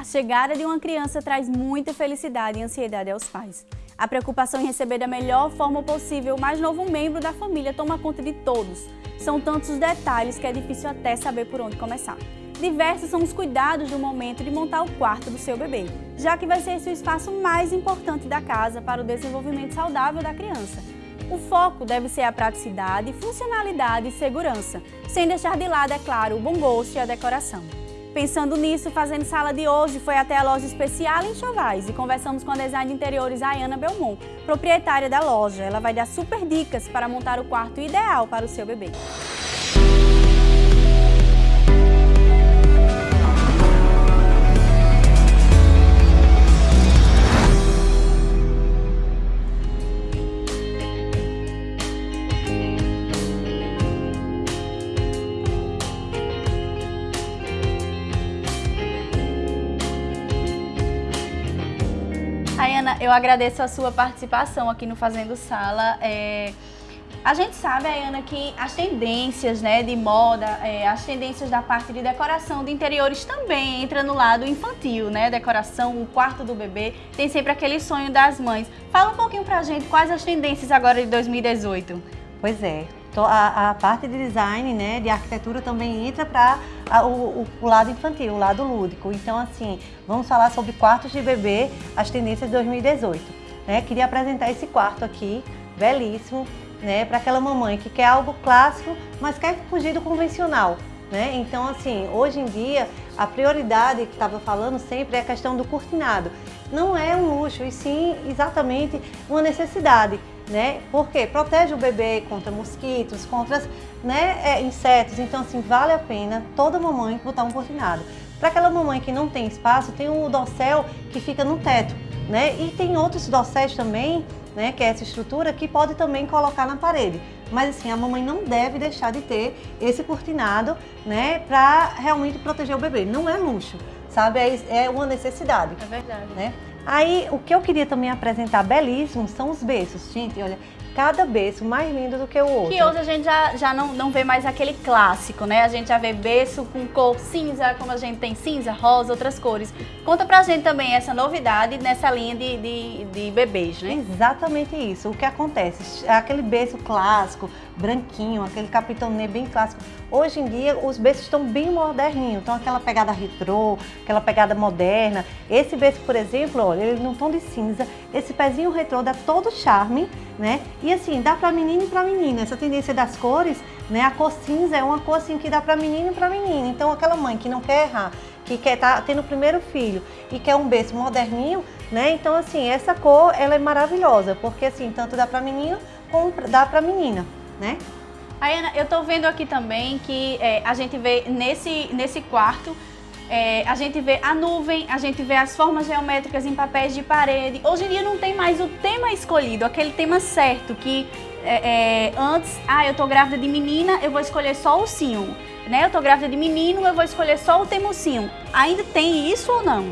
A chegada de uma criança traz muita felicidade e ansiedade aos pais. A preocupação em receber da melhor forma possível o mais novo membro da família toma conta de todos. São tantos os detalhes que é difícil até saber por onde começar. Diversos são os cuidados do momento de montar o quarto do seu bebê, já que vai ser esse o espaço mais importante da casa para o desenvolvimento saudável da criança. O foco deve ser a praticidade, funcionalidade e segurança, sem deixar de lado, é claro, o bom gosto e a decoração. Pensando nisso, fazendo sala de hoje, foi até a loja especial em Chovais e conversamos com a design de interiores Ayana Belmont, proprietária da loja. Ela vai dar super dicas para montar o quarto ideal para o seu bebê. Ayana, eu agradeço a sua participação aqui no Fazendo Sala. É... A gente sabe, Ayana, que as tendências né, de moda, é, as tendências da parte de decoração de interiores também entra no lado infantil, né? Decoração, o quarto do bebê, tem sempre aquele sonho das mães. Fala um pouquinho pra gente quais as tendências agora de 2018. Pois é, a, a, parte de design, né, de arquitetura também entra para o, o, lado infantil, o lado lúdico. Então, assim, vamos falar sobre quartos de bebê, as tendências de 2018. Né? Queria apresentar esse quarto aqui, belíssimo, né, para aquela mamãe que quer algo clássico, mas quer fugir do convencional. Né? Então, assim, hoje em dia, a prioridade que estava falando sempre é a questão do cortinado. Não é um luxo, e sim exatamente uma necessidade né? Porque protege o bebê contra mosquitos, contra né, é, insetos. Então, assim, vale a pena toda mamãe botar um cortinado. Para aquela mamãe que não tem espaço, tem o dossel que fica no teto, né? E tem outros dosséis também, né? Que é essa estrutura que pode também colocar na parede. Mas assim, a mamãe não deve deixar de ter esse cortinado, né? Para realmente proteger o bebê. Não é luxo, sabe? É, é uma necessidade. É verdade. Né? Aí, o que eu queria também apresentar belíssimo são os berços. Gente, olha, cada berço mais lindo do que o outro. Que hoje a gente já, já não, não vê mais aquele clássico, né? A gente já vê berço com cor cinza, como a gente tem cinza, rosa, outras cores. Conta pra gente também essa novidade nessa linha de, de, de bebês, né? Exatamente isso. O que acontece? Aquele berço clássico, branquinho, aquele capitonê bem clássico. Hoje em dia, os berços estão bem moderninhos, então aquela pegada retrô, aquela pegada moderna. Esse berço, por exemplo, olha, ele num tom de cinza, esse pezinho retrô dá todo charme, né? E assim, dá para menino e para menina. Essa tendência das cores, né? A cor cinza é uma cor assim que dá para menino e para menina. Então aquela mãe que não quer errar, que quer estar tá tendo o primeiro filho e quer um berço moderninho, né? Então assim, essa cor ela é maravilhosa, porque assim, tanto dá para menino como dá para menina, né? Ana, eu tô vendo aqui também que é, a gente vê nesse, nesse quarto é, a gente vê a nuvem, a gente vê as formas geométricas em papéis de parede. Hoje em dia não tem mais o tema escolhido, aquele tema certo que é, é, antes, ah, eu tô grávida de menina, eu vou escolher só o sim. Né? Eu tô grávida de menino, eu vou escolher só o temocinho. Ainda tem isso ou não?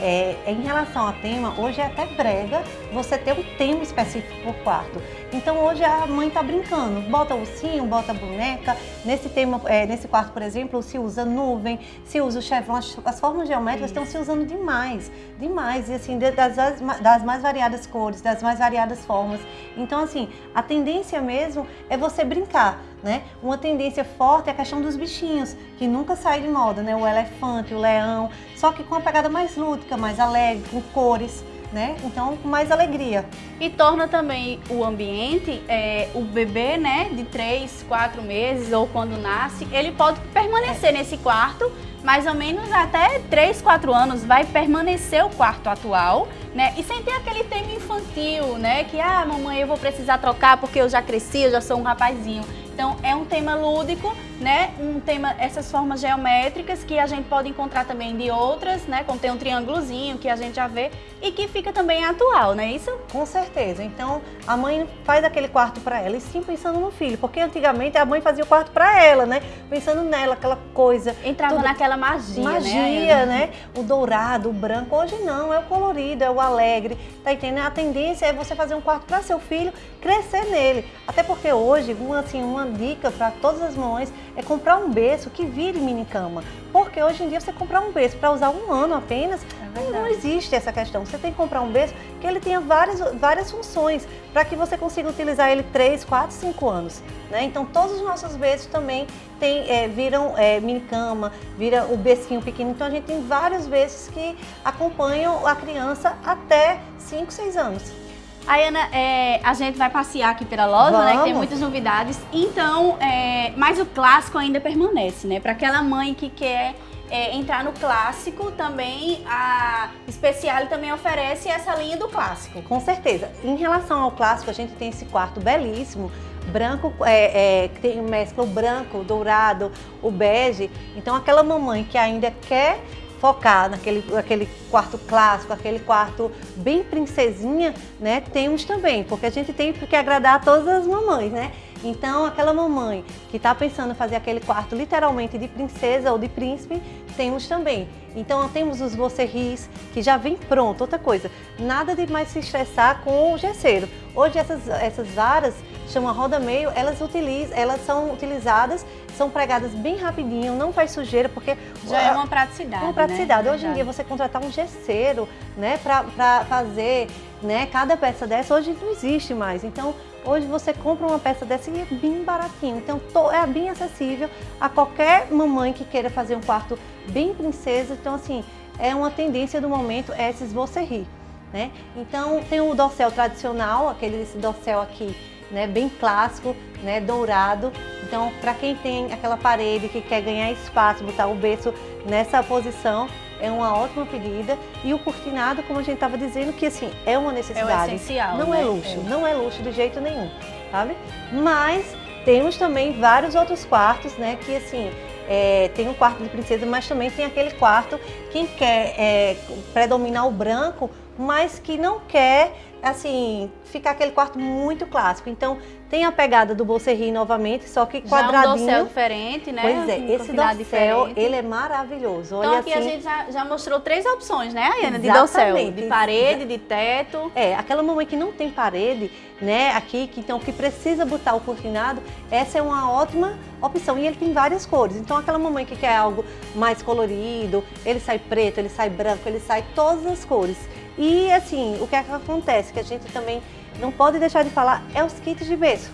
É, em relação ao tema, hoje é até brega você ter um tema específico por quarto. Então hoje a mãe está brincando, bota ursinho, bota a boneca. Nesse tema, é, nesse quarto, por exemplo, se usa nuvem, se usa o chevron, as, as formas geométricas estão se usando demais, demais, e assim, das, das mais variadas cores, das mais variadas formas. Então assim, a tendência mesmo é você brincar, né? Uma tendência forte é a questão dos bichinhos, que nunca sai de moda, né? O elefante, o leão, só que com uma pegada mais lúdica, mais alegre, com cores né? Então, com mais alegria. E torna também o ambiente, é, o bebê, né, de 3, 4 meses ou quando nasce, ele pode permanecer é. nesse quarto mais ou menos até 3, 4 anos vai permanecer o quarto atual, né? E sem ter aquele tema infantil, né? Que, ah, mamãe, eu vou precisar trocar porque eu já cresci, eu já sou um rapazinho. Então é um tema lúdico, né? Um tema, essas formas geométricas que a gente pode encontrar também de outras, né? Como tem um triângulozinho que a gente já vê e que fica também atual, não é isso? Com certeza. Então a mãe faz aquele quarto para ela e sim pensando no filho, porque antigamente a mãe fazia o quarto para ela, né? Pensando nela, aquela coisa. Entrava tudo... naquela magia, magia, né? né? O dourado, o branco. Hoje não, é o colorido, é o alegre. Tá entendendo? A tendência é você fazer um quarto para seu filho, crescer nele. Até porque hoje, uma, assim, uma dica para todas as mães é comprar um berço que vire mini cama. Porque hoje em dia você comprar um berço para usar um ano apenas, é não existe essa questão. Você tem que comprar um berço que ele tenha várias, várias funções para que você consiga utilizar ele 3, 4, 5 anos. Né? Então todos os nossos berços também tem, é, viram é, mini cama, vira o bercinho pequeno. Então a gente tem vários berços que acompanham a criança até 5, 6 anos. Aí, Ana, é, a gente vai passear aqui pela loja, Vamos. né? Que tem muitas novidades. Então, é, mas o clássico ainda permanece, né? Para aquela mãe que quer é, entrar no clássico, também a Speciale também oferece essa linha do clássico. Com certeza. Em relação ao clássico, a gente tem esse quarto belíssimo, branco, é, é, tem mescla o branco, o dourado, o bege. Então, aquela mamãe que ainda quer focar naquele aquele quarto clássico, aquele quarto bem princesinha, né? Temos também, porque a gente tem que agradar todas as mamães, né? Então, aquela mamãe que está pensando em fazer aquele quarto literalmente de princesa ou de príncipe, temos também. Então, temos os vocerris, que já vem pronto. Outra coisa, nada de mais se estressar com o gesseiro. Hoje, essas, essas varas, chama roda meio, elas, utilizam, elas são utilizadas são pregadas bem rapidinho, não faz sujeira, porque... Já é uma praticidade, Uma praticidade. Né? Hoje em dia, você contratar um gesseiro, né, para fazer né, cada peça dessa, hoje não existe mais. Então, hoje você compra uma peça dessa e é bem baratinho. Então, é bem acessível a qualquer mamãe que queira fazer um quarto bem princesa. Então, assim, é uma tendência do momento, é esses você rir. Né? Então, tem o dossel tradicional, aquele dossel aqui, né, bem clássico, né, dourado. Então, para quem tem aquela parede que quer ganhar espaço, botar o berço nessa posição, é uma ótima pedida. E o cortinado, como a gente estava dizendo, que assim, é uma necessidade. É essencial, Não né? é luxo, é. não é luxo de jeito nenhum, sabe? Mas temos também vários outros quartos, né, que assim, é, tem um quarto de princesa, mas também tem aquele quarto, quem quer é, predominar o branco, mas que não quer assim, ficar aquele quarto muito clássico. Então, tem a pegada do Bolserri novamente, só que quadradinho. Já um dossel diferente, né? Pois é, um esse dossel, diferente. ele é maravilhoso. Olha então, aqui assim... a gente já, já, mostrou três opções, né, Ayana? De dossel, de parede, de teto. É, aquela mamãe que não tem parede, né, aqui, que, então, que precisa botar o cortinado, essa é uma ótima opção. E ele tem várias cores. Então, aquela mamãe que quer algo mais colorido, ele sai preto, ele sai branco, ele sai todas as cores. E assim, o que, é que acontece, que a gente também não pode deixar de falar, é os kits de berço.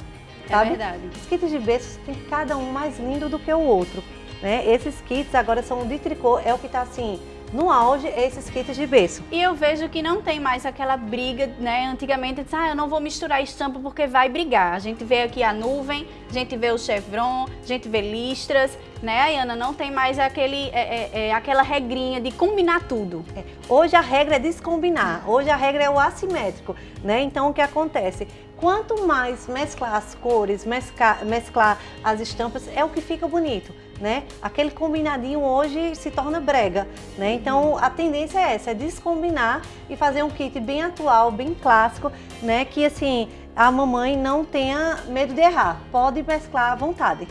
É sabe? É verdade. Os kits de berço tem cada um mais lindo do que o outro. Né? Esses kits agora são de tricô, é o que está assim, no auge esses kits de berço. E eu vejo que não tem mais aquela briga, né? Antigamente, disse, ah, eu não vou misturar estampa porque vai brigar. A gente vê aqui a nuvem, a gente vê o chevron, a gente vê listras, né, Ayana? Não tem mais aquele, é, é, é, aquela regrinha de combinar tudo. É. Hoje a regra é descombinar, hoje a regra é o assimétrico, né? Então o que acontece? Quanto mais mesclar as cores, mesclar, mesclar as estampas, é o que fica bonito né? Aquele combinadinho hoje se torna brega, né? Então a tendência é essa, é descombinar e fazer um kit bem atual, bem clássico, né? Que assim, a mamãe não tenha medo de errar, pode mesclar à vontade.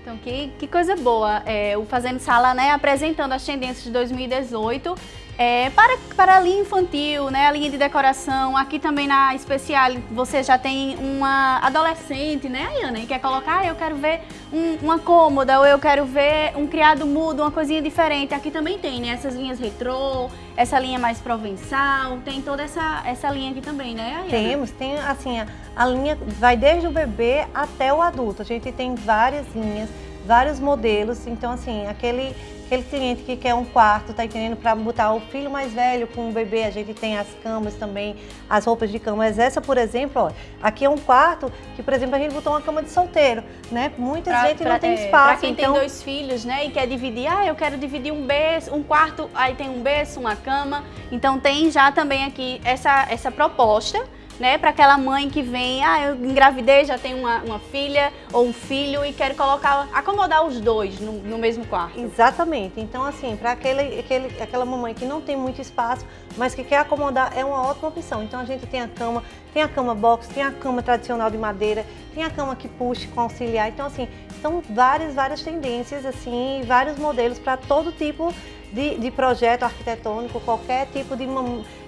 Então, que, que coisa boa. É, o Fazendo Sala, né, apresentando as tendências de 2018 é, para, para a linha infantil, né, a linha de decoração, aqui também na especial você já tem uma adolescente, né, Ayana, e quer colocar, ah, eu quero ver um, uma cômoda, ou eu quero ver um criado mudo, uma coisinha diferente. Aqui também tem, né, essas linhas retrô, essa linha mais provençal, tem toda essa, essa linha aqui também, né, Ayana? Temos, tem assim, a, a linha vai desde o bebê até o adulto. A gente tem várias linhas, vários modelos, então assim, aquele Aquele cliente que quer um quarto, tá entendendo? Para botar o filho mais velho com o bebê, a gente tem as camas também, as roupas de cama. Mas essa, por exemplo, ó, aqui é um quarto que, por exemplo, a gente botou uma cama de solteiro, né? Muita pra, gente pra, não tem é, espaço. Para quem então... tem dois filhos, né, e quer dividir, ah, eu quero dividir um berço, um quarto, aí tem um berço, uma cama. Então tem já também aqui essa, essa proposta né? Para aquela mãe que vem, ah, eu engravidei, já tenho uma, uma filha ou um filho e quero colocar, acomodar os dois no, no mesmo quarto. Exatamente. Então, assim, para aquele, aquele, aquela mamãe que não tem muito espaço, mas que quer acomodar, é uma ótima opção. Então, a gente tem a cama, tem a cama box, tem a cama tradicional de madeira, tem a cama que puxa com auxiliar. Então, assim, são várias, várias tendências, assim, vários modelos para todo tipo de, de, projeto arquitetônico, qualquer tipo de,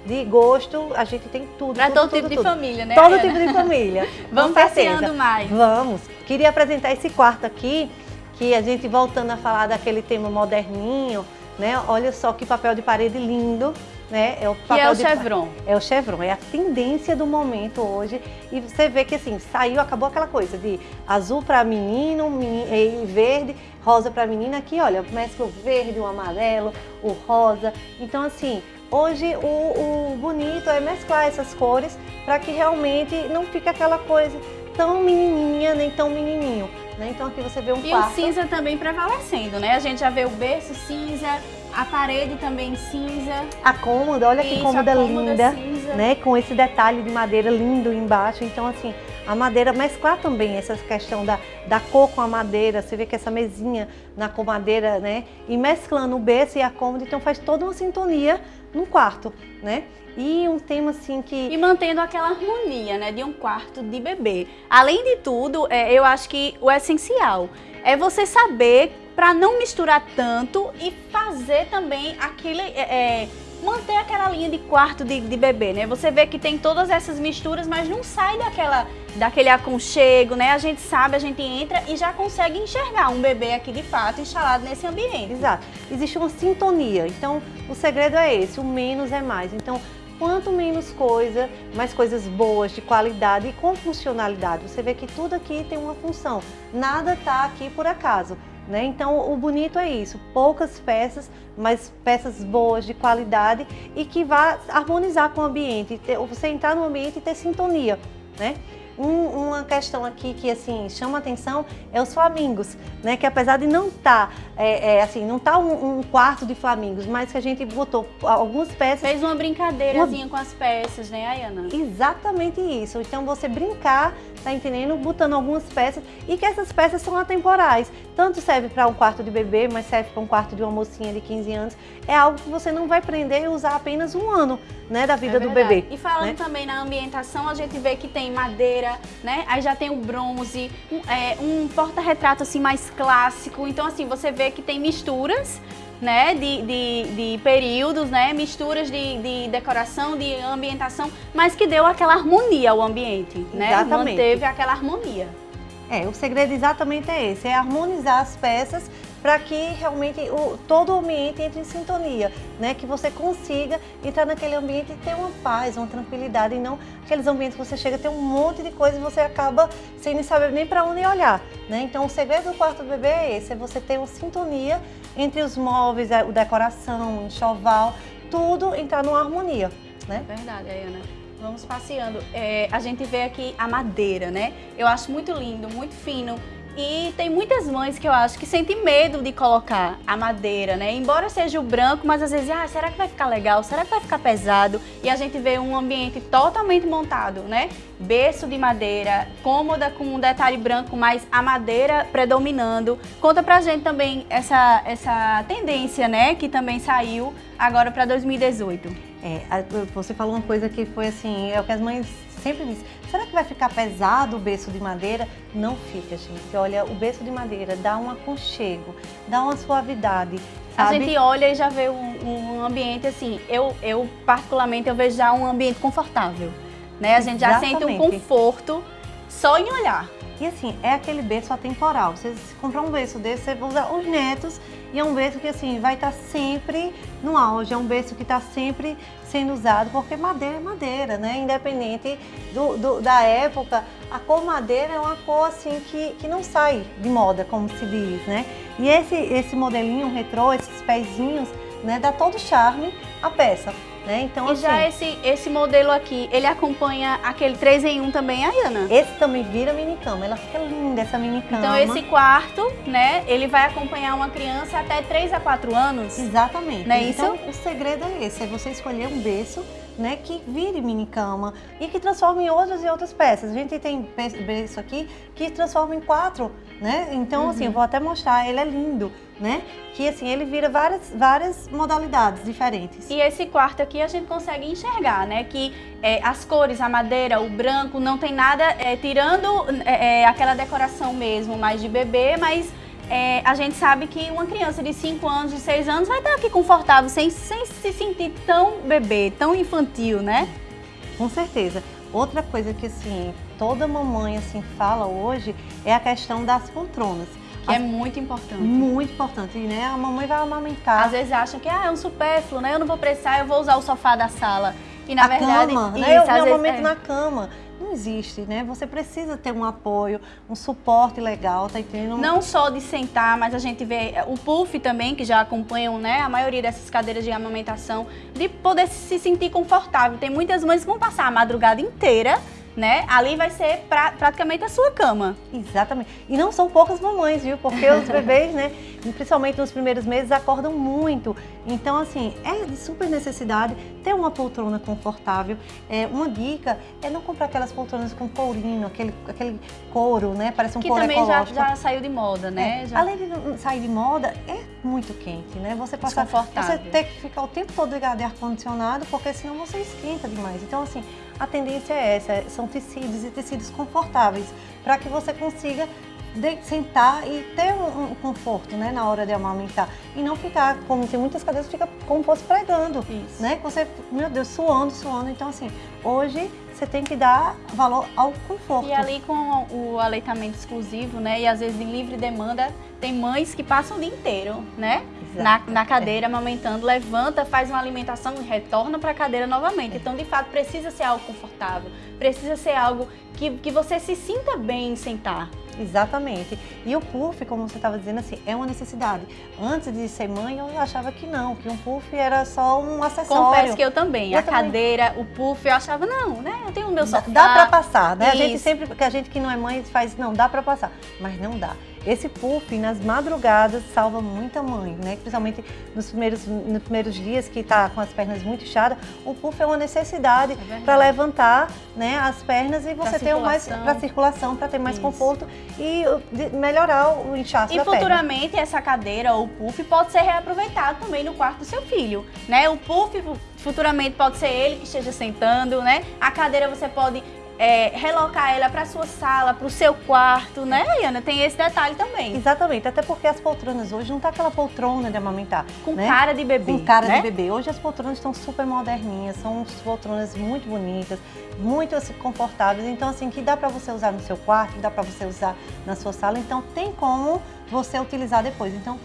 de gosto, a gente tem tudo. Para todo tudo, tipo tudo, de tudo. família, né? Todo tipo de família. Vamos passeando mais. Vamos. Queria apresentar esse quarto aqui, que a gente voltando a falar daquele tema moderninho, né? Olha só que papel de parede lindo, né? É o papel que é o de... chevron. É o chevron, é a tendência do momento hoje. E você vê que assim, saiu, acabou aquela coisa de azul para menino, menino, verde, rosa para menina. Aqui, olha, mescla o verde, o amarelo, o rosa. Então assim, hoje o, o bonito é mesclar essas cores para que realmente não fique aquela coisa tão menininha nem tão menininho. Né? Então aqui você vê um e quarto. E o cinza também prevalecendo, né? A gente já vê o berço cinza, a parede também cinza. A cômoda, olha Isso, que cômoda, cômoda linda, cinza. né? Com esse detalhe de madeira lindo embaixo. Então, assim, a madeira mesclar também essa questão da, da cor com a madeira. Você vê que essa mesinha na com madeira, né? E mesclando o berço e a cômoda, então faz toda uma sintonia no quarto, né? E um tema assim que... E mantendo aquela harmonia, né, de um quarto de bebê. Além de tudo, é, eu acho que o essencial é você saber para não misturar tanto e fazer também aquele... É, é, manter aquela linha de quarto de, de, bebê, né? Você vê que tem todas essas misturas, mas não sai daquela, daquele aconchego, né? A gente sabe, a gente entra e já consegue enxergar um bebê aqui de fato instalado nesse ambiente. Exato. Existe uma sintonia, então o segredo é esse, o menos é mais. Então quanto menos coisa, mais coisas boas, de qualidade e com funcionalidade. Você vê que tudo aqui tem uma função, nada está aqui por acaso. Né? Então o bonito é isso, poucas peças, mas peças boas, de qualidade e que vá harmonizar com o ambiente, você entrar no ambiente e ter sintonia. Né? Um, uma questão aqui que assim chama atenção é os flamingos, né? Que apesar de não estar tá, é, é, assim, não tá um, um, quarto de flamingos, mas que a gente botou algumas peças. Fez uma brincadeirazinha uma... com as peças, né, Ayana? Exatamente isso. Então você brincar, tá entendendo? Botando algumas peças e que essas peças são atemporais. Tanto serve para um quarto de bebê, mas serve para um quarto de uma mocinha de 15 anos. É algo que você não vai prender e usar apenas um ano, né, da vida é do bebê. E falando né? também na ambientação, a gente vê que tem madeira, né? Aí já tem o bronze, um, é, um porta-retrato assim mais clássico. Então assim, você vê que tem misturas né, de, de, de, períodos, né, misturas de, de, decoração, de ambientação, mas que deu aquela harmonia ao ambiente, né? Exatamente. Manteve aquela harmonia. É, o segredo exatamente é esse, é harmonizar as peças para que realmente o, todo o ambiente entre em sintonia, né? Que você consiga entrar naquele ambiente e ter uma paz, uma tranquilidade, e não aqueles ambientes que você chega a ter um monte de coisa e você acaba sem saber nem para onde olhar, né? Então o segredo do quarto do bebê é esse, é você ter uma sintonia entre os móveis, a decoração, o enxoval, tudo entrar numa harmonia, né? Verdade, Ayana. Vamos passeando. É, a gente vê aqui a madeira, né? Eu acho muito lindo, muito fino. E tem muitas mães que eu acho que sentem medo de colocar a madeira, né? Embora seja o branco, mas às vezes, ah, será que vai ficar legal? Será que vai ficar pesado? E a gente vê um ambiente totalmente montado, né? Berço de madeira, cômoda com um detalhe branco, mas a madeira predominando. Conta pra gente também essa, essa tendência, né? Que também saiu agora para 2018. É, você falou uma coisa que foi assim, é o que as mães sempre dizem, será que vai ficar pesado o berço de madeira? Não fica, gente. Olha, o berço de madeira dá um aconchego, dá uma suavidade. Sabe? A gente olha e já vê um, um, ambiente assim, eu, eu particularmente eu vejo já um ambiente confortável. Né? A gente já Exatamente. sente um conforto só em olhar. E assim, é aquele berço atemporal. Você comprar um berço desse, você usar os netos e é um berço que assim, vai estar sempre no auge, é um berço que está sempre sendo usado, porque madeira é madeira, né? Independente do, do, da época, a cor madeira é uma cor assim que, que não sai de moda, como se diz, né? E esse, esse modelinho retrô, esses pezinhos, né, dá todo charme à peça. Né? Então, e assim, já esse, esse modelo aqui, ele acompanha aquele 3 em 1 também, Ayana? Esse também vira mini cama, ela fica linda essa mini cama. Então esse quarto, né, ele vai acompanhar uma criança até 3 a 4 anos? Exatamente. Não é então, isso? o segredo é esse, é você escolher um berço né, que vire mini cama e que transforme em outras e outras peças. A gente tem berço aqui que transforma em quatro, né? Então, uhum. assim, eu vou até mostrar, ele é lindo, né? Que, assim, ele vira várias, várias modalidades diferentes. E esse quarto aqui a gente consegue enxergar, né? Que é, as cores, a madeira, o branco, não tem nada, é, tirando é, é aquela decoração mesmo, mais de bebê, mas é, a gente sabe que uma criança de 5 anos, de 6 anos, vai estar aqui confortável, sem, sem se sentir tão bebê, tão infantil, né? Com certeza. Outra coisa que, assim, toda mamãe assim fala hoje é a questão das poltronas. Que é muito importante. Muito importante, né? A mamãe vai amamentar. Às vezes acham que ah, é um supérfluo, né? Eu não vou precisar, eu vou usar o sofá da sala. E na a verdade, cama, né? isso, né? Eu, amamento é. na cama não existe, né? Você precisa ter um apoio, um suporte legal, tá entendendo? Não só de sentar, mas a gente vê o puff também, que já acompanham, né, a maioria dessas cadeiras de amamentação, de poder se sentir confortável. Tem muitas mães que vão passar a madrugada inteira né? Ali vai ser pra, praticamente a sua cama. Exatamente. E não são poucas mamães, viu? Porque os bebês, né, principalmente nos primeiros meses, acordam muito. Então, assim, é de super necessidade ter uma poltrona confortável. É, uma dica é não comprar aquelas poltronas com courinho, aquele, aquele couro, né? Parece um que couro também já, já, saiu de moda, né? É. Já... Além de sair de moda, é muito quente, né? Você você tem que ficar o tempo todo ligado de ar-condicionado, porque senão você esquenta demais. Então, assim, a tendência é essa, são tecidos e tecidos confortáveis, para que você consiga de sentar e ter um, um, conforto né, na hora de amamentar. E não ficar, como tem muitas cadeiras, fica como fosse pregando. Isso. Né? Você, meu Deus, suando, suando. Então, assim, hoje você tem que dar valor ao conforto. E ali com o aleitamento exclusivo, né? E às vezes em livre demanda, tem mães que passam o dia inteiro, né? na, na, cadeira, amamentando, levanta, faz uma alimentação e retorna para a cadeira novamente. Então, de fato, precisa ser algo confortável, precisa ser algo que, que você se sinta bem em sentar. Exatamente. E o puff, como você estava dizendo assim, é uma necessidade. Antes de ser mãe, eu achava que não, que um puff era só um acessório. Confesso que eu também. Eu a também. cadeira, o puff, eu achava, não, né? Eu tenho o meu sofá. Dá, dá para passar, né? Isso. A gente sempre, que a gente que não é mãe faz, não, dá para passar. Mas não dá. Esse puff nas madrugadas salva muita mãe, né? Principalmente nos primeiros, nos primeiros dias que está com as pernas muito inchadas, o puff é uma necessidade é para levantar né, as pernas e você ter mais para circulação, para ter mais Isso. conforto e melhorar o inchaço e da perna. E futuramente essa cadeira ou puff pode ser reaproveitado também no quarto do seu filho, né? O puff futuramente pode ser ele que esteja sentando, né? A cadeira você pode é, relocar ela para sua sala, para o seu quarto, né, Ana? Tem esse detalhe também. Exatamente, até porque as poltronas hoje não tá aquela poltrona de amamentar. Com né? cara de bebê. Com cara né? de bebê. Hoje as poltronas estão super moderninhas, são poltronas muito bonitas, muito assim, confortáveis. Então, assim, que dá para você usar no seu quarto, que dá para você usar na sua sala. Então, tem como você utilizar depois. Então,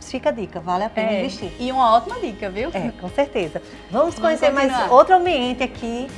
fica a dica, vale a pena é, investir. E uma ótima dica, viu? É, com certeza. Vamos, Vamos conhecer continuar. mais outro ambiente aqui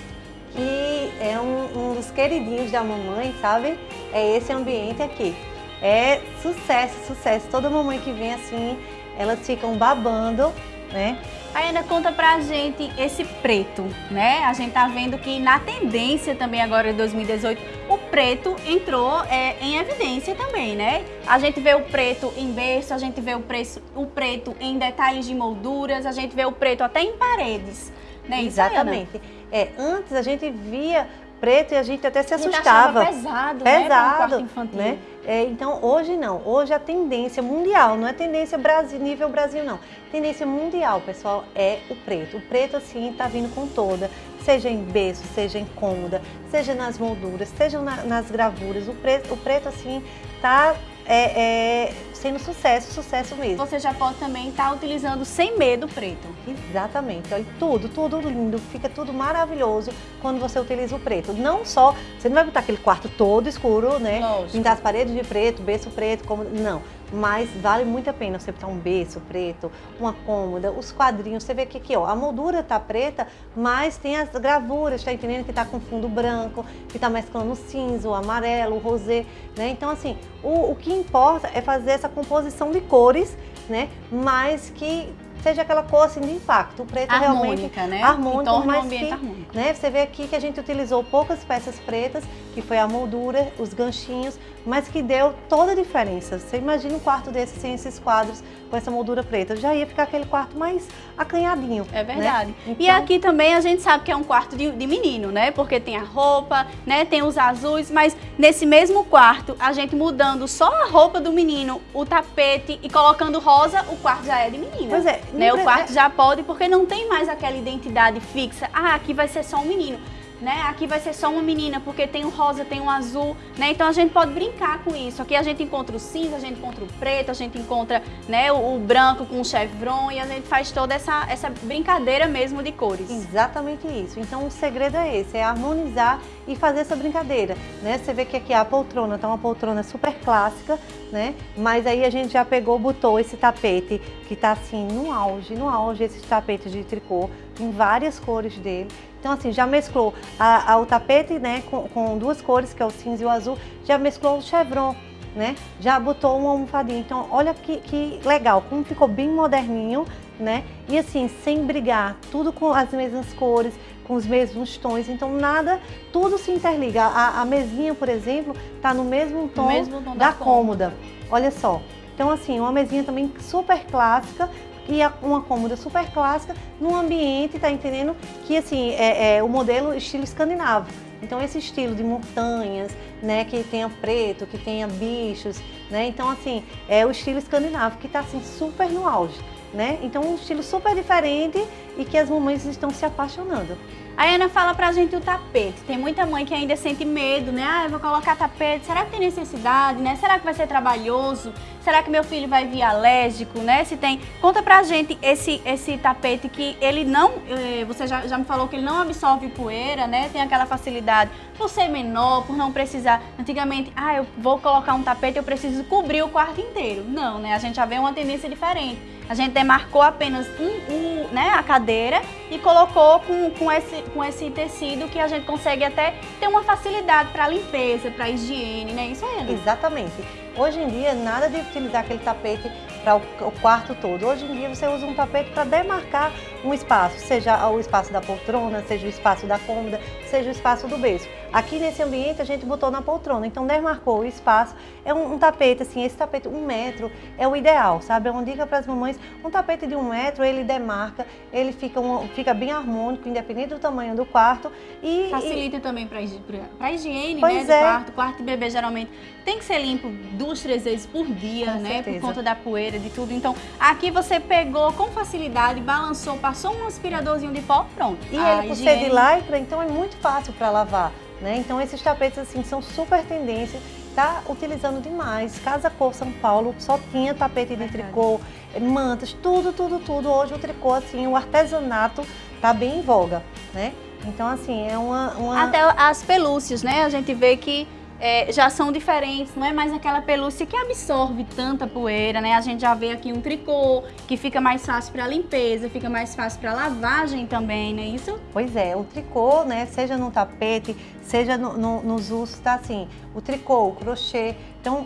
que é um, um dos queridinhos da mamãe, sabe? É esse ambiente aqui. É sucesso, sucesso. Toda mamãe que vem assim, elas ficam babando, né? Ainda conta pra gente esse preto, né? A gente tá vendo que na tendência também agora de 2018, o preto entrou é, em evidência também, né? A gente vê o preto em berço, a gente vê o, preço, o preto em detalhes de molduras, a gente vê o preto até em paredes, né? Exatamente. Isso, é, antes a gente via preto e a gente até se assustava. pesado, pesado, né? infantil. né? É, então hoje não, hoje a tendência mundial, não é tendência Brasil, nível Brasil não, tendência mundial, pessoal, é o preto. O preto assim tá vindo com toda, seja em berço, seja em cômoda, seja nas molduras, seja na, nas gravuras, o preto, o preto assim tá é, é, sendo sucesso, sucesso mesmo. Você já pode também estar tá utilizando sem medo preto. Exatamente, olha, tudo, tudo lindo, fica tudo maravilhoso quando você utiliza o preto. Não só, você não vai botar aquele quarto todo escuro, né? Lógico. Pintar as paredes de preto, berço preto, como não mas vale muito a pena você botar um berço preto, uma cômoda, os quadrinhos, você vê que aqui, ó, a moldura tá preta, mas tem as gravuras, tá entendendo que tá com fundo branco, que tá mesclando cinza, o amarelo, o rosé, né? Então, assim, o, o que importa é fazer essa composição de cores, né? Mas que seja aquela cor assim de impacto. O preto harmônica, realmente né? harmônico, mas que, harmônico. Né, você vê aqui que a gente utilizou poucas peças pretas, que foi a moldura, os ganchinhos, mas que deu toda a diferença. Você imagina um quarto desse sem esses quadros, com essa moldura preta, já ia ficar aquele quarto mais acanhadinho. É verdade. Né? Então... E aqui também a gente sabe que é um quarto de, de, menino, né? Porque tem a roupa, né? Tem os azuis, mas nesse mesmo quarto, a gente mudando só a roupa do menino, o tapete e colocando rosa, o quarto já é de menina. Pois é. Né? O quarto é... já pode, porque não tem mais aquela identidade fixa. Ah, aqui vai ser só um menino né? Aqui vai ser só uma menina, porque tem o rosa, tem o azul, né? Então a gente pode brincar com isso. Aqui a gente encontra o cinza, a gente encontra o preto, a gente encontra né, o, o branco com o chevron e a gente faz toda essa, essa brincadeira mesmo de cores. Exatamente isso. Então o segredo é esse, é harmonizar e fazer essa brincadeira, né? Você vê que aqui a poltrona tá uma poltrona super clássica, né? Mas aí a gente já pegou, botou esse tapete que tá assim no auge, no auge esse tapete de tricô, em várias cores dele. Então assim, já mesclou a, a, o tapete né, com, com duas cores, que é o cinza e o azul, já mesclou o chevron, né? Já botou uma almofadinha. Então, olha que, que legal, como ficou bem moderninho, né? E assim, sem brigar, tudo com as mesmas cores, com os mesmos tons, então nada, tudo se interliga. A, a mesinha, por exemplo, tá no mesmo tom, mesmo tom da, da cômoda. cômoda. Olha só. Então assim, uma mesinha também super clássica, e uma cômoda super clássica num ambiente, tá entendendo? Que assim, é, é o modelo estilo escandinavo. Então esse estilo de montanhas, né, que tenha preto, que tenha bichos, né? Então assim, é o estilo escandinavo que está assim super no auge, né? Então um estilo super diferente e que as mamães estão se apaixonando. A Ana fala pra gente o tapete. Tem muita mãe que ainda sente medo, né? Ah, eu vou colocar tapete. Será que tem necessidade, né? Será que vai ser trabalhoso? Será que meu filho vai vir alérgico, né? Se tem... Conta pra gente esse, esse tapete que ele não... Eh, você já, já me falou que ele não absorve poeira, né? Tem aquela facilidade por ser menor, por não precisar... Antigamente, ah, eu vou colocar um tapete, eu preciso cobrir o quarto inteiro. Não, né? A gente já vê uma tendência diferente. A gente demarcou apenas um, um, né, a cadeira e colocou com, com, esse, com esse tecido que a gente consegue até ter uma facilidade para limpeza, para higiene, né? Isso aí. Exatamente. Hoje em dia, nada de utilizar aquele tapete para o, o, quarto todo. Hoje em dia, você usa um tapete para demarcar um espaço, seja o espaço da poltrona, seja o espaço da cômoda, seja o espaço do berço. Aqui nesse ambiente a gente botou na poltrona, então demarcou o espaço. É um, um tapete, assim, esse tapete, um metro é o ideal, sabe? É uma dica para as mamães, um tapete de um metro, ele demarca, ele fica, um, fica bem harmônico, independente do tamanho do quarto. E, Facilita e... também para a higiene, pois né, é. do quarto. quarto de bebê geralmente tem que ser limpo duas, três vezes por dia, com né? Certeza. Por conta da poeira, de tudo. Então, aqui você pegou com facilidade, balançou, passou um aspiradorzinho de pó, pronto. E ele, por ser de lycra, então é muito fácil para lavar. Né? Então esses tapetes assim são super tendência, tá utilizando demais. Casa Cor São Paulo só tinha tapete de tricô, mantas, tudo, tudo, tudo. Hoje o tricô assim, o artesanato tá bem em voga, né? Então assim, é uma, uma... Até as pelúcias, né? A gente vê que é, já são diferentes, não é mais aquela pelúcia que absorve tanta poeira, né? A gente já vê aqui um tricô, que fica mais fácil para limpeza, fica mais fácil para lavagem também, né? Isso? Pois é, o tricô, né, seja no tapete, seja no, no, nos usos, tá assim, o tricô, o crochê, então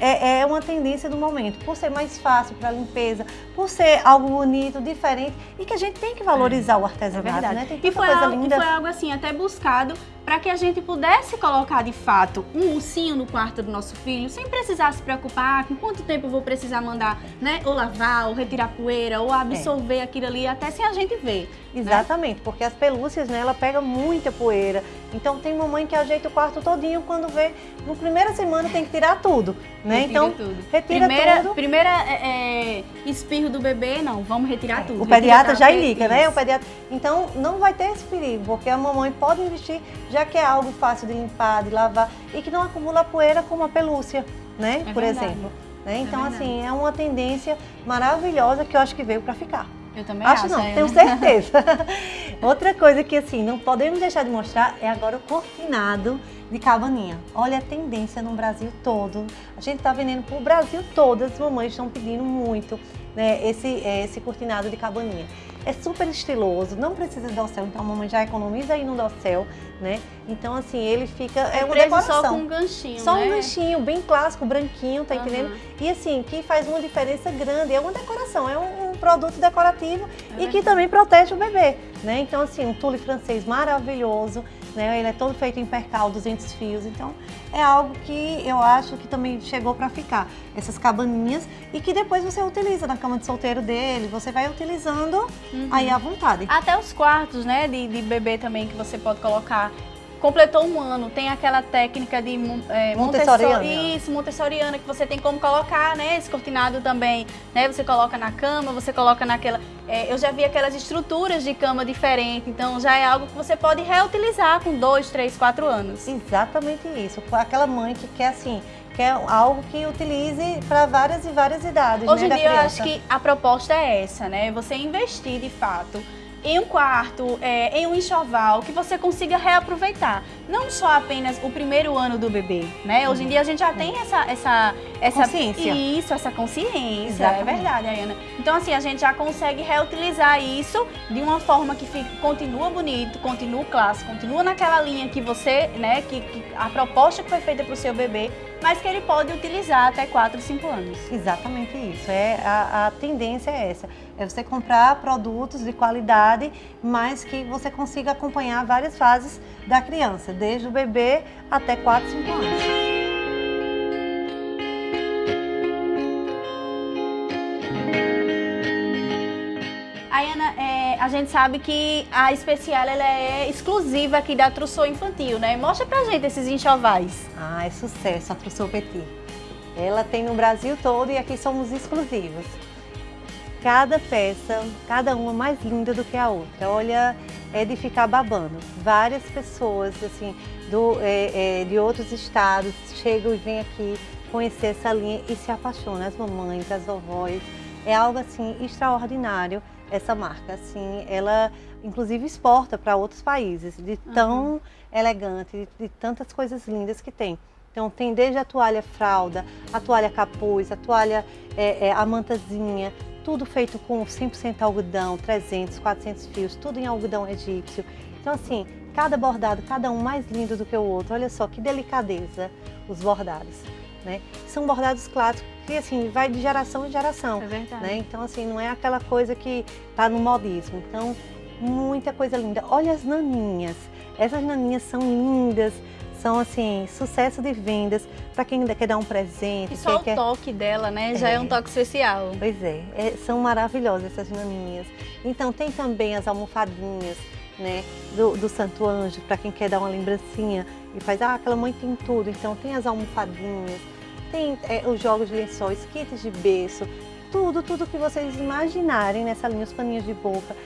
é, é, uma tendência do momento, por ser mais fácil para limpeza, por ser algo bonito, diferente e que a gente tem que valorizar é, o artesanato, é né? Tem e foi, coisa algo, linda. e foi algo assim até buscado para que a gente pudesse colocar de fato um ursinho no quarto do nosso filho, sem precisar se preocupar com quanto tempo eu vou precisar mandar, né? Ou lavar, ou retirar poeira, ou absorver é. aquilo ali, até sem a gente ver. Né? Exatamente, né? porque as pelúcias, né, ela pega muita poeira. Então tem mamãe que ajeita o quarto todinho, quando vê, no primeira semana tem que tirar tudo, né? Retira então, tudo. retira primeira, tudo. Primeira é, é, espirro do bebê, não, vamos retirar é, tudo. O pediatra já indica, né? O pediatra... Então não vai ter esse perigo, porque a mamãe pode investir já que é algo fácil de limpar, de lavar e que não acumula poeira como a pelúcia, né? É Por verdade. exemplo. Né? É então, é assim, é uma tendência maravilhosa que eu acho que veio para ficar. Eu também acho. Acho não, tenho certeza. Outra coisa que, assim, não podemos deixar de mostrar é agora o cortinado de cabaninha. Olha a tendência no Brasil todo. A gente está vendendo para o Brasil todo, as mamães estão pedindo muito né, esse, esse cortinado de cabaninha. É super estiloso, não precisa de dossel, então a mamãe já economiza aí no dossel, né? Então assim, ele fica, é, é uma decoração. só com um ganchinho, Só né? um ganchinho, bem clássico, branquinho, tá uhum. entendendo? E assim, que faz uma diferença grande, é uma decoração, é um, um produto decorativo é e que também protege o bebê, né? Então assim, um tule francês maravilhoso, né? Ele é todo feito em percal, 200 fios, então é algo que eu acho que também chegou para ficar. Essas cabaninhas e que depois você utiliza na cama de solteiro dele, você vai utilizando uhum. aí à vontade. Até os quartos, né, de, de bebê também que você pode colocar completou um ano, tem aquela técnica de é, Montessoriana. Isso, Montessoriana, que você tem como colocar, né, esse cortinado também né? Você coloca na cama, você coloca naquela... É, eu já vi aquelas estruturas de cama diferente, então já é algo que você pode reutilizar com dois, três, quatro anos. Exatamente isso. Aquela mãe que quer assim, quer algo que utilize para várias e várias idades. Hoje né, em dia eu acho que a proposta é essa, né? Você investir de fato em um quarto, é, em um enxoval, que você consiga reaproveitar. Não só apenas o primeiro ano do bebê, né? Hoje em dia a gente já tem essa... essa, essa consciência. Isso, essa consciência, é Exatamente. é verdade, Ayana. Então assim, a gente já consegue reutilizar isso de uma forma que fica, continua bonito, continua clássico, continua naquela linha que você, né, que, que a proposta que foi feita para o seu bebê, mas que ele pode utilizar até 4, 5 anos. Exatamente isso. É, a, a tendência é essa. É você comprar produtos de qualidade, mas que você consiga acompanhar várias fases da criança, desde o bebê até 4, 5 anos. Ayana, é, a gente sabe que a especial ela é exclusiva aqui da Trousseau Infantil, né? Mostra pra gente esses enxovais. Ah, é sucesso a Trousseau Petit. Ela tem no Brasil todo e aqui somos exclusivos. Cada peça, cada uma mais linda do que a outra. Olha, é de ficar babando. Várias pessoas, assim, do, é, é, de outros estados chegam e vêm aqui conhecer essa linha e se apaixonam. As mamães, as vovós. É algo, assim, extraordinário essa marca. Assim, ela, inclusive, exporta para outros países, de tão uhum. elegante, de, de tantas coisas lindas que tem. Então tem desde a toalha fralda, a toalha capuz, a toalha, é, é, a mantazinha, tudo feito com 100% algodão, 300, 400 fios, tudo em algodão egípcio. Então assim, cada bordado, cada um mais lindo do que o outro. Olha só que delicadeza os bordados. Né? São bordados clássicos que assim, vai de geração em geração. É verdade. Né? Então assim, não é aquela coisa que está no modismo. Então, muita coisa linda. Olha as naninhas. Essas naninhas são lindas, são assim, sucesso de vendas para quem quer dar um presente. E só o quer... toque dela, né? Já é, é um toque especial. Pois é, é, são maravilhosas essas naninhas. Então tem também as almofadinhas, né? Do, do Santo Anjo, para quem quer dar uma lembrancinha e faz, ah, aquela mãe tem tudo. Então tem as almofadinhas, tem é, os jogos de lençóis, kits de berço, tudo, tudo que vocês imaginarem nessa linha, os paninhos de boca,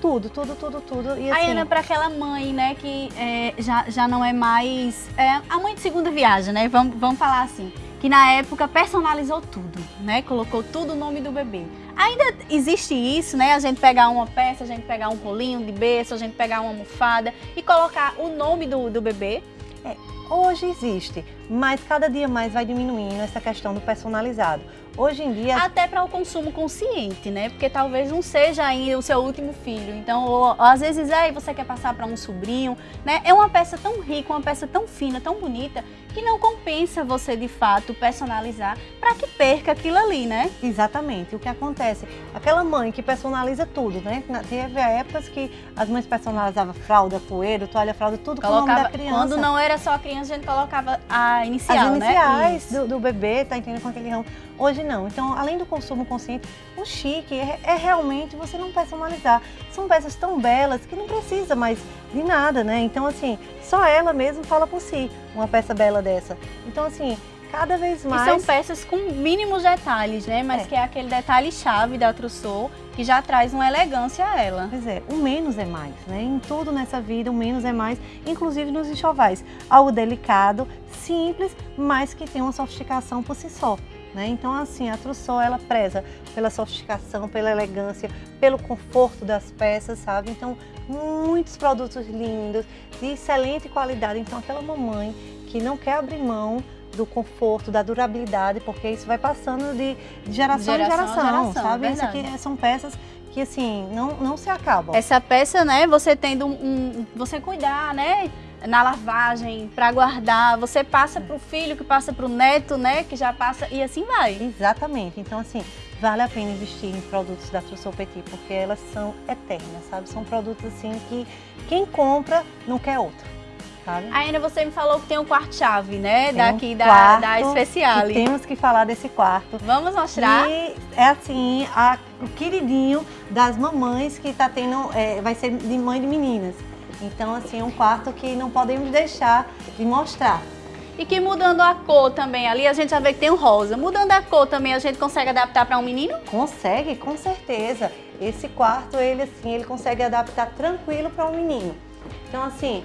tudo, tudo, tudo, tudo. E, assim... Ana, para aquela mãe, né, que é, já, já não é mais... É, a mãe de segunda viagem, né, vamos, vamos falar assim, que na época personalizou tudo, né, colocou tudo o nome do bebê. Ainda existe isso, né, a gente pegar uma peça, a gente pegar um rolinho de berço, a gente pegar uma almofada e colocar o nome do, do bebê. É, hoje existe, mas cada dia mais vai diminuindo essa questão do personalizado. Hoje em dia... Até para o consumo consciente, né? Porque talvez não seja ainda o seu último filho. Então, ou, ou, às vezes é você quer passar para um sobrinho, né? É uma peça tão rica, uma peça tão fina, tão bonita, que não compensa você, de fato, personalizar para que perca aquilo ali, né? Exatamente. O que acontece? Aquela mãe que personaliza tudo, né? Teve épocas que as mães personalizavam fralda, poeiro, toalha, fralda, tudo colocava, com o nome da criança. Quando não era só a criança, a gente colocava a inicial, As iniciais né? do, do, bebê, tá entendendo com aquele ramo. Hoje não. Então, além do consumo consciente, o chique é, é, realmente você não personalizar. São peças tão belas que não precisa mais de nada, né? Então, assim, só ela mesmo fala por si, uma peça bela dessa. Então, assim, cada vez mais... E são peças com mínimos detalhes, né? Mas é. que é aquele detalhe-chave da Trousseau que já traz uma elegância a ela. Pois é, o menos é mais, né? Em tudo nessa vida, o menos é mais, inclusive nos enxovais. Algo delicado, simples, mas que tem uma sofisticação por si só. Né? Então, assim, a Trousseau, ela preza pela sofisticação, pela elegância, pelo conforto das peças, sabe? Então, muitos produtos lindos, de excelente qualidade. Então, aquela mamãe que não quer abrir mão do conforto, da durabilidade, porque isso vai passando de, geração, geração, em geração, geração sabe? Isso aqui são peças que assim, não, não se acabam. Essa peça, né, você tendo um, um você cuidar, né, na lavagem, para guardar, você passa para o filho, que passa para o neto, né, que já passa, e assim vai. Exatamente, então assim, vale a pena investir em produtos da Trousseau Petit, porque elas são eternas, sabe? São produtos assim que quem compra não quer outro. Sabe? Ainda você me falou que tem um quarto-chave, né? Tem Daqui um da, da especial. Temos que falar desse quarto. Vamos mostrar? E é assim, a, o queridinho das mamães que tá tendo, é, vai ser de mãe de meninas. Então, assim, é um quarto que não podemos deixar de mostrar. E que mudando a cor também, ali a gente já vê que tem o rosa. Mudando a cor também, a gente consegue adaptar para um menino? Consegue, com certeza. Esse quarto, ele assim, ele consegue adaptar tranquilo para um menino. Então, assim,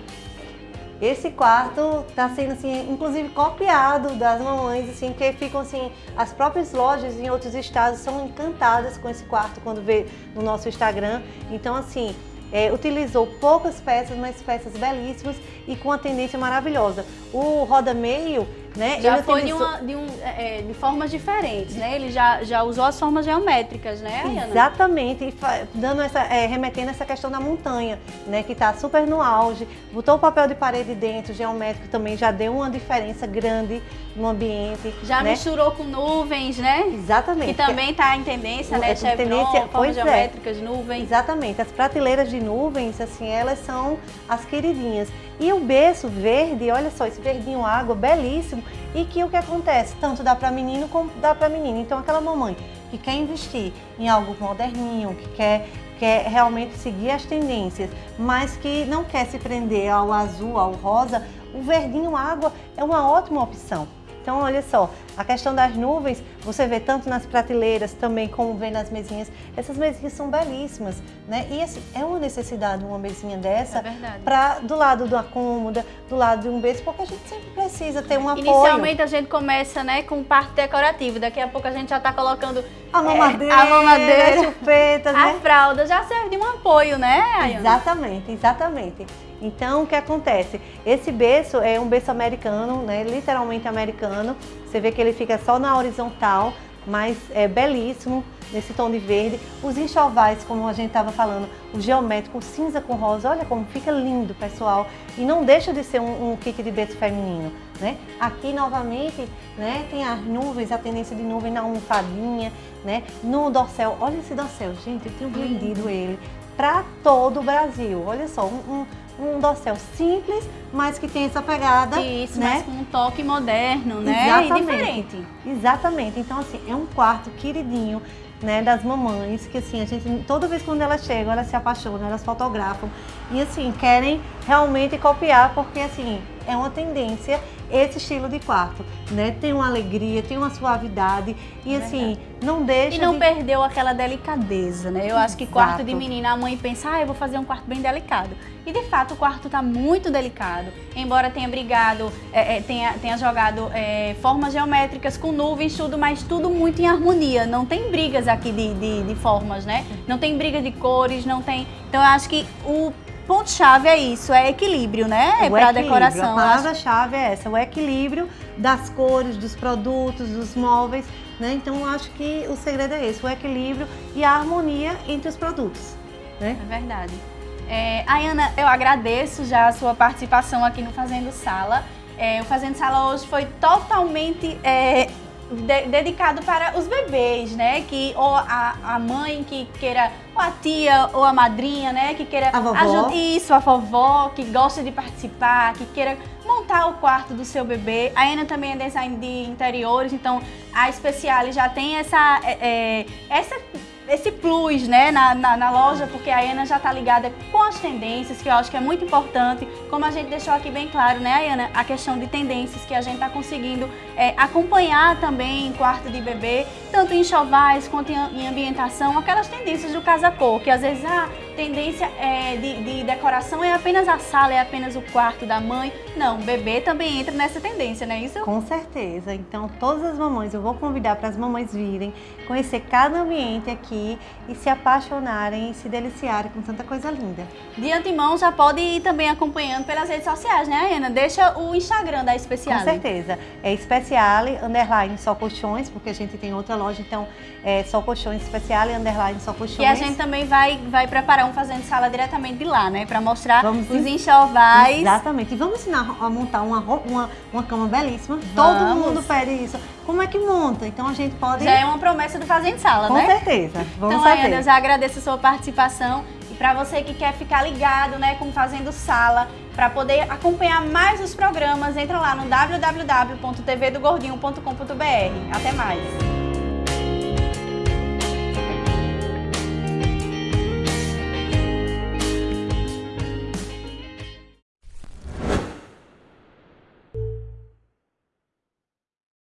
esse quarto está sendo, assim, inclusive copiado das mamães, assim, que ficam, assim, as próprias lojas em outros estados são encantadas com esse quarto quando vê no nosso Instagram. Então, assim, é, utilizou poucas peças, mas peças belíssimas e com uma tendência maravilhosa. O roda meio né? Já foi de, uma, de, um, é, é, de, formas diferentes, né? Ele já, já usou as formas geométricas, né, Ayana? Exatamente, e dando essa, é, remetendo essa questão da montanha, né? Que está super no auge. Botou o papel de parede dentro, geométrico também, já deu uma diferença grande no ambiente. Já né? misturou com nuvens, né? Exatamente. Que também está em tendência, né? Chevron, tendência, formas é. geométricas, nuvens. Exatamente. As prateleiras de nuvens, assim, elas são as queridinhas. E o berço verde, olha só, esse verdinho água, belíssimo, e que o que acontece? Tanto dá para menino como dá para menina. Então aquela mamãe que quer investir em algo moderninho, que quer, quer realmente seguir as tendências, mas que não quer se prender ao azul, ao rosa, o verdinho água é uma ótima opção. Então, olha só, a questão das nuvens, você vê tanto nas prateleiras também como vê nas mesinhas. Essas mesinhas são belíssimas, né? E assim, é uma necessidade uma mesinha dessa é para do lado da cômoda, do lado de um berço, porque a gente sempre precisa ter um apoio. Inicialmente a gente começa, né, com parte decorativa. Daqui a pouco a gente já está colocando a mamadeira, é, a mamadeira, chupetas, né? A fralda já serve de um apoio, né? Ayana? Exatamente, exatamente. Então, o que acontece? Esse berço é um berço americano, né? literalmente americano. Você vê que ele fica só na horizontal, mas é belíssimo nesse tom de verde. Os enxovais, como a gente estava falando, o geométrico, o cinza com rosa, olha como fica lindo, pessoal. E não deixa de ser um, um kit de berço feminino, né? Aqui, novamente, né, tem as nuvens, a tendência de nuvem na almofadinha, né? No dorsal, olha esse dorsal, gente, eu tenho vendido ele para todo o Brasil. Olha só, um, um um dossel simples, mas que tem essa pegada, Isso, né? mas com um toque moderno, né? Exatamente. E diferente. Exatamente. Então, assim, é um quarto queridinho, né, das mamães, que assim, a gente, toda vez quando elas chegam, elas se apaixonam, elas fotografam e assim, querem realmente copiar, porque assim, é uma tendência esse estilo de quarto, né? Tem uma alegria, tem uma suavidade e é assim, não deixa E não de... perdeu aquela delicadeza, né? Eu Exato. acho que quarto de menina, a mãe pensa, ah, eu vou fazer um quarto bem delicado. E de fato o quarto está muito delicado, embora tenha brigado, é, é, tenha, tenha jogado é, formas geométricas com nuvens, tudo, mas tudo muito em harmonia. Não tem brigas aqui de, de, de formas, né? Não tem briga de cores, não tem... Então eu acho que o ponto-chave é isso, é equilíbrio, né? Para decoração. A palavra-chave é essa, o equilíbrio das cores, dos produtos, dos móveis, né? Então acho que o segredo é esse, o equilíbrio e a harmonia entre os produtos. Né? É verdade. É, Ayana, eu agradeço já a sua participação aqui no Fazendo Sala. É, o Fazendo Sala hoje foi totalmente é, de, dedicado para os bebês, né? Que ou a, a mãe que queira, ou a tia ou a madrinha, né? Que queira ajudar isso, a vovó que gosta de participar, que queira montar o quarto do seu bebê. A Ana também é design de interiores, então a Speciale já tem essa é, é essa esse plus né, na, na, na, loja, porque a Ana já está ligada com as tendências, que eu acho que é muito importante, como a gente deixou aqui bem claro, né, Ana, a questão de tendências que a gente está conseguindo é, acompanhar também em quarto de bebê, tanto em chovais quanto em, em ambientação, aquelas tendências do casa-cor, que às vezes, ah, tendência é, de, de, decoração é apenas a sala, é apenas o quarto da mãe. Não, bebê também entra nessa tendência, não é isso? Com certeza. Então, todas as mamães, eu vou convidar para as mamães virem, conhecer cada ambiente aqui e se apaixonarem e se deliciarem com tanta coisa linda. De antemão, já pode ir também acompanhando pelas redes sociais, né, Ana? Deixa o Instagram da Especiale. Com certeza. É Especiale, underline, só colchões, porque a gente tem outra loja, então é só colchões, Especiale, underline, só colchões. E a gente também vai, vai preparar fazendo sala diretamente de lá, né? Para mostrar vamos os enxovais. Exatamente. E vamos ensinar a montar uma, uma, uma cama belíssima. Vamos. Todo mundo pede isso. Como é que monta? Então a gente pode... Já é uma promessa do Fazendo Sala, Com né? Com certeza. Vamos então, fazer. Ana, eu já agradeço a sua participação. E para você que quer ficar ligado, né, com Fazendo Sala, para poder acompanhar mais os programas, entra lá no www.tvdogordinho.com.br. Até mais!